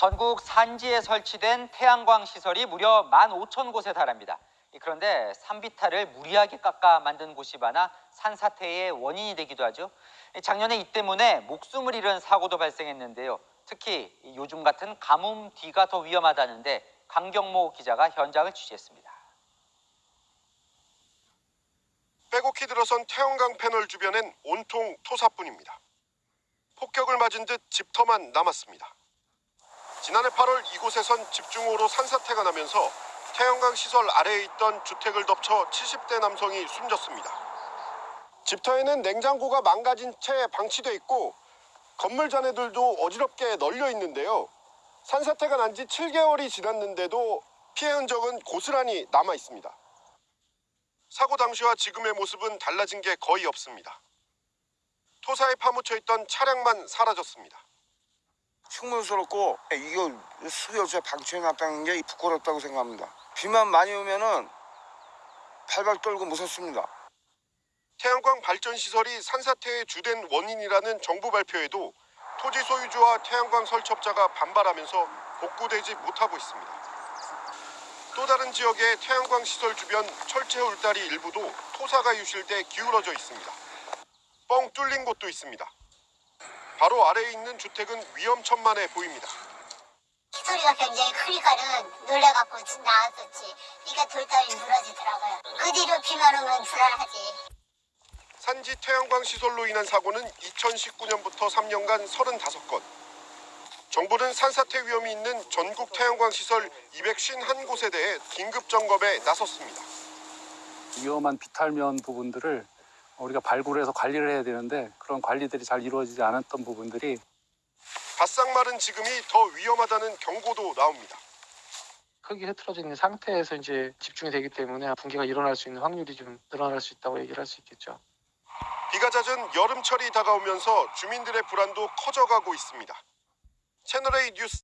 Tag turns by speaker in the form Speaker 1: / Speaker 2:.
Speaker 1: 전국 산지에 설치된 태양광 시설이 무려 15,000곳에 달합니다. 그런데 산비탈을 무리하게 깎아 만든 곳이 많아 산사태의 원인이 되기도 하죠. 작년에 이 때문에 목숨을 잃은 사고도 발생했는데요. 특히 요즘 같은 가뭄 뒤가 더 위험하다는데 강경모 기자가 현장을 취재했습니다.
Speaker 2: 빼곡히 들어선 태양광 패널 주변엔 온통 토사뿐입니다. 폭격을 맞은 듯 집터만 남았습니다. 지난해 8월 이곳에선 집중호우로 산사태가 나면서 태양광 시설 아래에 있던 주택을 덮쳐 70대 남성이 숨졌습니다. 집터에는 냉장고가 망가진 채 방치돼 있고 건물 잔해들도 어지럽게 널려 있는데요. 산사태가 난 지 7개월이 지났는데도 피해 흔적은 고스란히 남아 있습니다. 사고 당시와 지금의 모습은 달라진 게 거의 없습니다. 토사에 파묻혀 있던 차량만 사라졌습니다.
Speaker 3: 흉물스럽고 이거 수요세 방치해 놨다는 게 부끄럽다고 생각합니다. 비만 많이 오면은 발발 떨고 무섭습니다.
Speaker 2: 태양광 발전 시설이 산사태의 주된 원인이라는 정부 발표에도 토지 소유주와 태양광 설치업자가 반발하면서 복구되지 못하고 있습니다. 또 다른 지역의 태양광 시설 주변 철제 울다리 일부도 토사가 유실돼 기울어져 있습니다. 뻥 뚫린 곳도 있습니다. 바로 아래에 있는 주택은 위험천만해 보입니다.
Speaker 4: 소리가 굉장히 크니까는 놀래갖고 나왔었지. 그러니까 돌다리 무너지더라고요. 그 뒤로 비만 오면 불안하지.
Speaker 2: 산지 태양광 시설로 인한 사고는 2019년부터 3년간 35건. 정부는 산사태 위험이 있는 전국 태양광 시설 251곳에 대해 긴급 점검에 나섰습니다.
Speaker 5: 위험한 비탈면 부분들을 우리가 발굴해서 관리를 해야 되는데 그런 관리들이 잘 이루어지지 않았던 부분들이
Speaker 2: 바싹 마른 지금이 더 위험하다는 경고도 나옵니다.
Speaker 6: 흙이 흐트러져 있는 상태에서 이제 집중이 되기 때문에 붕괴가 일어날 수 있는 확률이 좀 늘어날 수 있다고 얘기를 할 수 있겠죠.
Speaker 2: 비가 잦은 여름철이 다가오면서 주민들의 불안도 커져가고 있습니다. 채널A 뉴스